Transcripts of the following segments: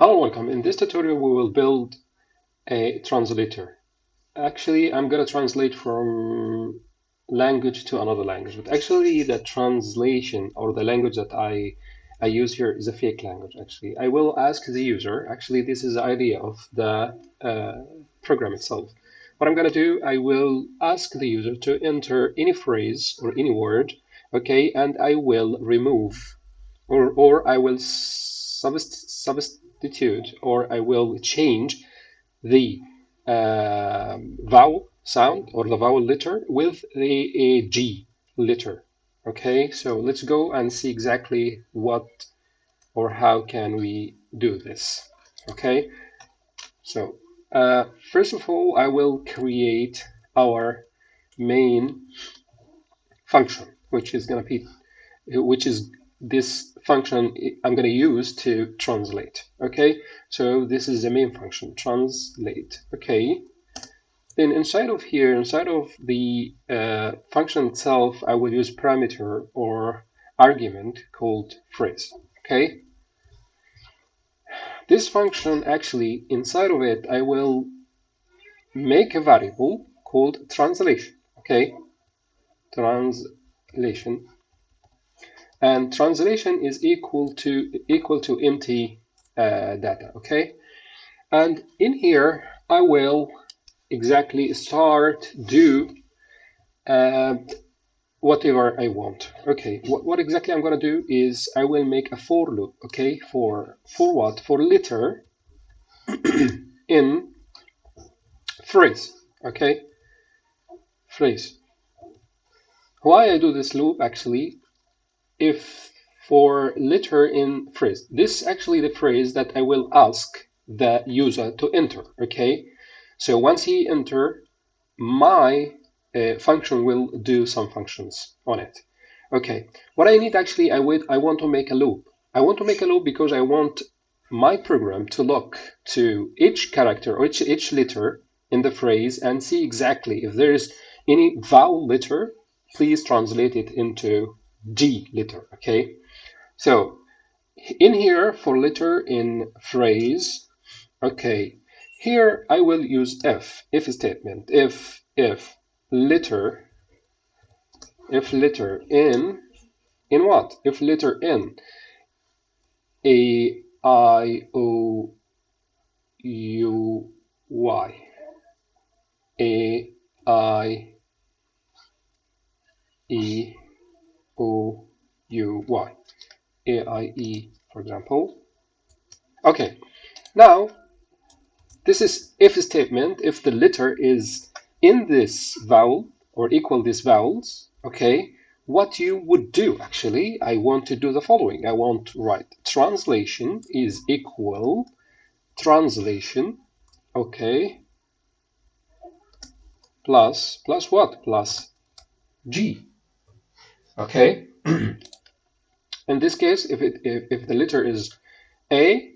Hello, welcome. In this tutorial, we will build a translator. Actually, I'm going to translate from language to another language, but actually the translation or the language that I, I use here is a fake language, actually. I will ask the user, actually, this is the idea of the uh, program itself. What I'm going to do, I will ask the user to enter any phrase or any word, okay, and I will remove or, or I will substitute substitute or I will change the uh, vowel sound or the vowel letter with the G letter. Okay, so let's go and see exactly what or how can we do this. Okay, so uh, first of all, I will create our main function, which is going to be, which is this function I'm going to use to translate. Okay, so this is the main function, translate. Okay, then inside of here, inside of the uh, function itself, I will use parameter or argument called phrase. Okay, this function actually inside of it, I will make a variable called translation. Okay, translation and translation is equal to equal to empty uh, data okay? And in here I will exactly start do uh, whatever I want okay? What, what exactly I'm gonna do is I will make a for loop okay? For for what? For letter in phrase okay? Phrase. Why I do this loop actually if for letter in phrase, this is actually the phrase that I will ask the user to enter, okay? So once he enter, my uh, function will do some functions on it. Okay, what I need actually, I, wait, I want to make a loop. I want to make a loop because I want my program to look to each character or each, each letter in the phrase and see exactly if there is any vowel letter, please translate it into G letter, okay? So in here for letter in phrase, okay, here I will use if, if statement, if, if letter, if letter in, in what? If letter in A, I, O, U, Y, A, I, E, O U Y. A I E, for example. Okay, now this is if statement if the letter is in this vowel or equal these vowels, okay, what you would do actually, I want to do the following. I want to write translation is equal translation, okay, plus, plus what? Plus G, Okay. In this case, if it if, if the letter is A,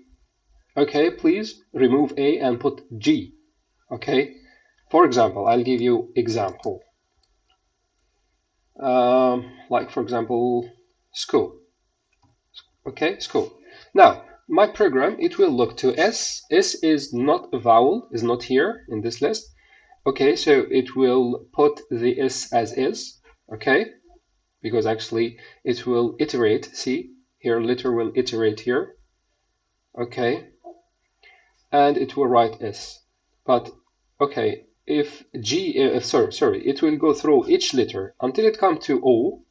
okay, please remove A and put G. Okay. For example, I'll give you example. Um, like for example, school. Okay, school. Now, my program, it will look to S. S is not a vowel, is not here in this list. Okay, so it will put the S as is. Okay, because actually it will iterate. See, here letter will iterate here. Okay. And it will write S. But, okay, if G, uh, sorry, sorry, it will go through each letter until it comes to O.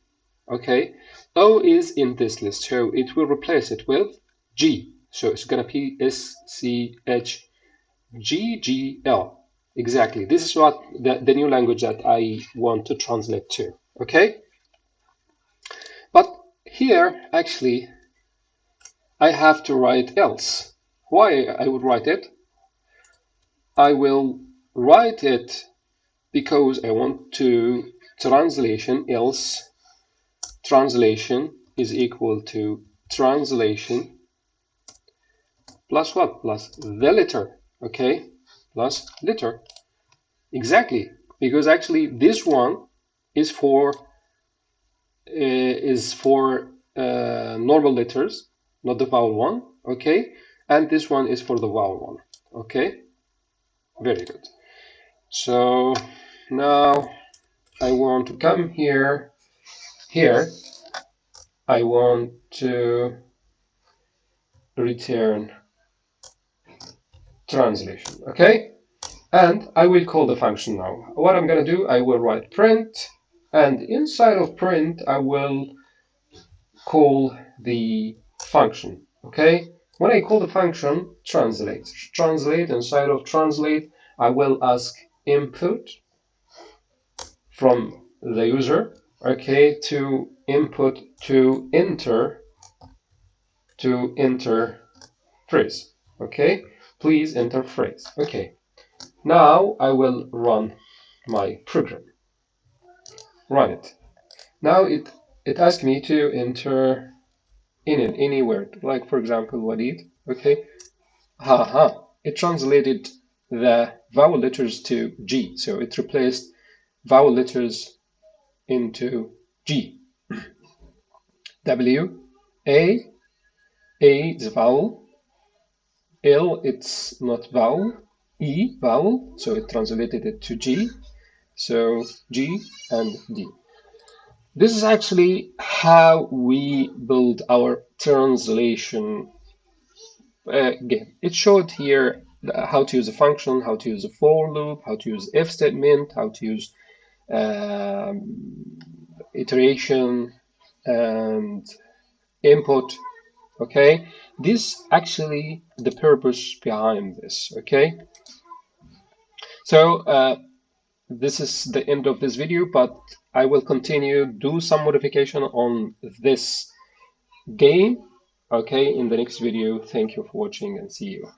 Okay. O is in this list, so it will replace it with G. So it's going to be S, C, H, G, G, L. Exactly. This is what the, the new language that I want to translate to. Okay. But here, actually, I have to write else. Why I would write it? I will write it because I want to translation else translation is equal to translation plus what? Plus the letter, okay? Plus letter. Exactly, because actually this one is for is for uh, normal letters, not the vowel one, okay? and this one is for the vowel one okay? Very good. So now I want to come here here. I want to return translation okay? And I will call the function now. What I'm gonna do I will write print and inside of print I will call the function okay? When I call the function translate. Translate inside of translate I will ask input from the user okay to input to enter to enter phrase okay? Please enter phrase okay. Now I will run my program run it now it it asks me to enter in an any word like for example Walid okay. Haha. It translated the vowel letters to G. So it replaced vowel letters into G. W A A is vowel. L it's not vowel. E vowel. So it translated it to G so G and D this is actually how we build our translation uh, game. It showed here how to use a function, how to use a for loop, how to use if statement, how to use um, iteration and input. Okay, this actually the purpose behind this. Okay, so uh, this is the end of this video, but I will continue, do some modification on this game, okay, in the next video. Thank you for watching and see you.